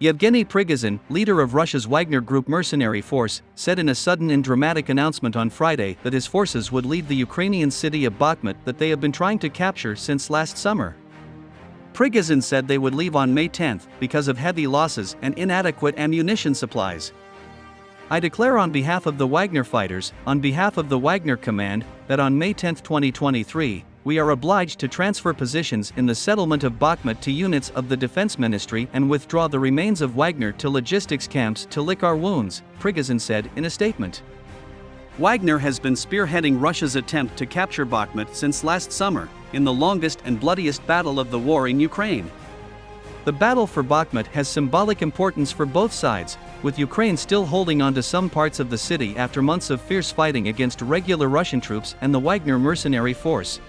Yevgeny Prigozhin, leader of Russia's Wagner Group mercenary force, said in a sudden and dramatic announcement on Friday that his forces would leave the Ukrainian city of Bakhmut that they have been trying to capture since last summer. Prigozhin said they would leave on May 10 because of heavy losses and inadequate ammunition supplies. I declare on behalf of the Wagner fighters, on behalf of the Wagner Command, that on May 10, 2023, we are obliged to transfer positions in the settlement of Bakhmut to units of the Defense Ministry and withdraw the remains of Wagner to logistics camps to lick our wounds, Prigozhin said in a statement. Wagner has been spearheading Russia's attempt to capture Bakhmut since last summer, in the longest and bloodiest battle of the war in Ukraine. The battle for Bakhmut has symbolic importance for both sides, with Ukraine still holding on to some parts of the city after months of fierce fighting against regular Russian troops and the Wagner mercenary force,